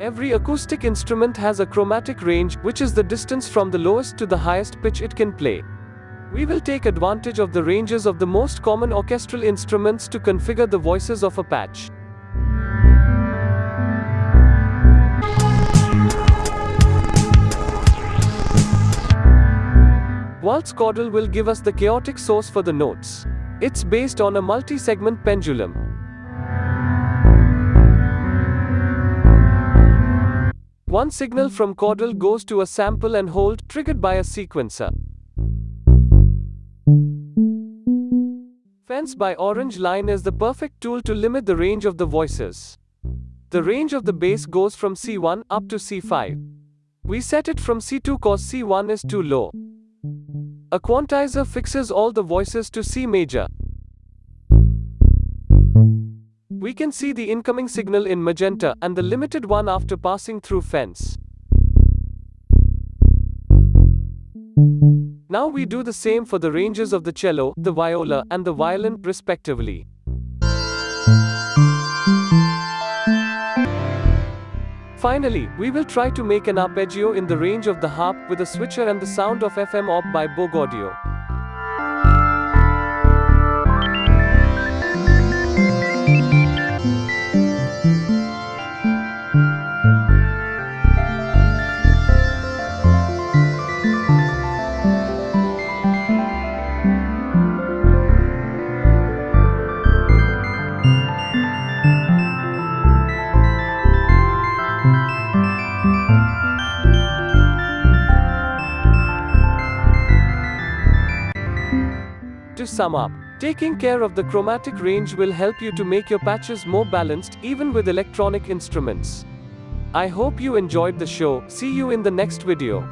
Every acoustic instrument has a chromatic range, which is the distance from the lowest to the highest pitch it can play. We will take advantage of the ranges of the most common orchestral instruments to configure the voices of a patch. Vult Caudal will give us the chaotic source for the notes. It's based on a multi-segment pendulum. One signal from caudal goes to a sample and hold, triggered by a sequencer. Fence by Orange Line is the perfect tool to limit the range of the voices. The range of the bass goes from C1 up to C5. We set it from C2 cause C1 is too low. A quantizer fixes all the voices to C major. We can see the incoming signal in magenta and the limited one after passing through fence. Now we do the same for the ranges of the cello, the viola, and the violin, respectively. Finally, we will try to make an arpeggio in the range of the harp with a switcher and the sound of FM op by Bogaudio. To sum up, taking care of the chromatic range will help you to make your patches more balanced, even with electronic instruments. I hope you enjoyed the show, see you in the next video.